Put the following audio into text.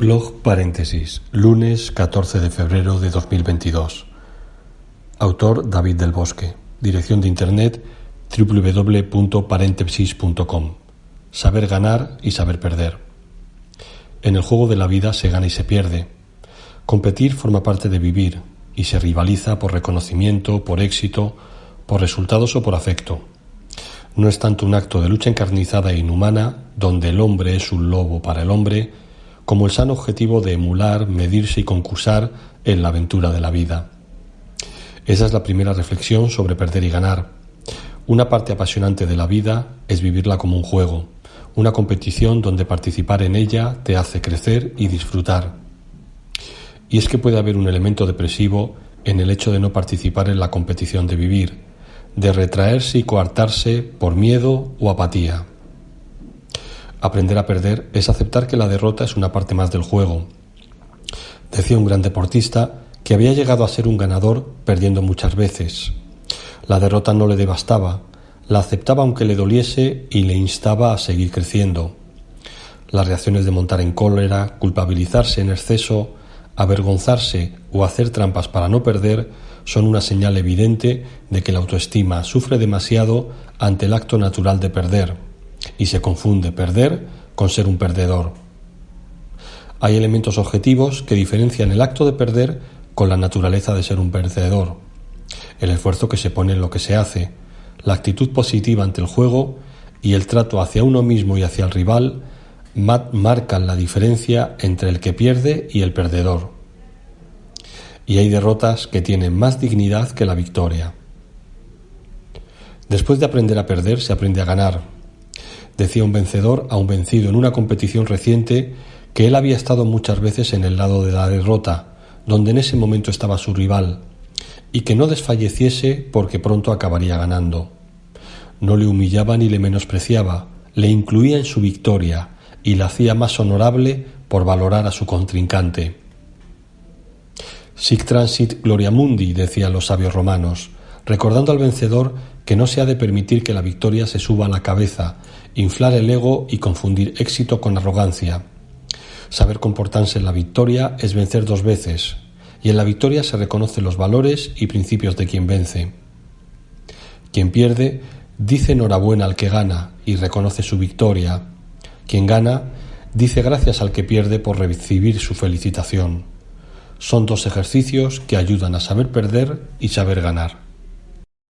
Blog paréntesis, lunes 14 de febrero de 2022. Autor David del Bosque. Dirección de internet www.paréntesis.com. Saber ganar y saber perder. En el juego de la vida se gana y se pierde. Competir forma parte de vivir y se rivaliza por reconocimiento, por éxito, por resultados o por afecto. No es tanto un acto de lucha encarnizada e inhumana, donde el hombre es un lobo para el hombre, como el sano objetivo de emular, medirse y concursar en la aventura de la vida. Esa es la primera reflexión sobre perder y ganar. Una parte apasionante de la vida es vivirla como un juego, una competición donde participar en ella te hace crecer y disfrutar. Y es que puede haber un elemento depresivo en el hecho de no participar en la competición de vivir, de retraerse y coartarse por miedo o apatía. Aprender a perder es aceptar que la derrota es una parte más del juego. Decía un gran deportista que había llegado a ser un ganador perdiendo muchas veces. La derrota no le devastaba, la aceptaba aunque le doliese y le instaba a seguir creciendo. Las reacciones de montar en cólera, culpabilizarse en exceso, avergonzarse o hacer trampas para no perder son una señal evidente de que la autoestima sufre demasiado ante el acto natural de perder y se confunde perder con ser un perdedor. Hay elementos objetivos que diferencian el acto de perder con la naturaleza de ser un perdedor. El esfuerzo que se pone en lo que se hace, la actitud positiva ante el juego y el trato hacia uno mismo y hacia el rival marcan la diferencia entre el que pierde y el perdedor y hay derrotas que tienen más dignidad que la victoria. Después de aprender a perder, se aprende a ganar. Decía un vencedor a un vencido en una competición reciente que él había estado muchas veces en el lado de la derrota, donde en ese momento estaba su rival, y que no desfalleciese porque pronto acabaría ganando. No le humillaba ni le menospreciaba, le incluía en su victoria y la hacía más honorable por valorar a su contrincante. Sic transit gloria mundi, decían los sabios romanos, recordando al vencedor que no se ha de permitir que la victoria se suba a la cabeza, inflar el ego y confundir éxito con arrogancia. Saber comportarse en la victoria es vencer dos veces, y en la victoria se reconocen los valores y principios de quien vence. Quien pierde dice enhorabuena al que gana y reconoce su victoria. Quien gana dice gracias al que pierde por recibir su felicitación. Son dos ejercicios que ayudan a saber perder y saber ganar.